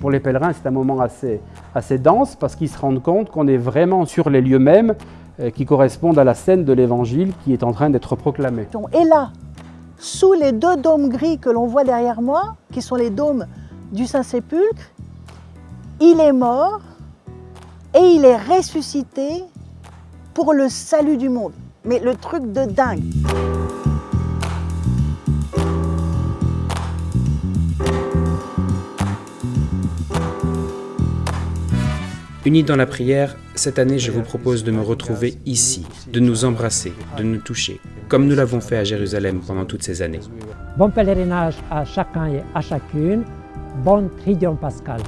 Pour les pèlerins, c'est un moment assez, dense parce qu'ils se rendent compte qu'on est vraiment sur les lieux mêmes euh, qui correspondent à la scène de l'Évangile qui est en train d'être proclamée. Et là, sous les deux dômes gris que l'on voit derrière moi, qui sont les dômes du Saint-Sépulcre, il est mort et il est ressuscité pour le salut du monde. Mais le truc de dingue. Unis dans la prière, cette année je vous propose de me retrouver ici, de nous embrasser, de nous toucher, comme nous l'avons fait à Jérusalem pendant toutes ces années. Bon pèlerinage à chacun et à chacune, bon Tridion Pascal.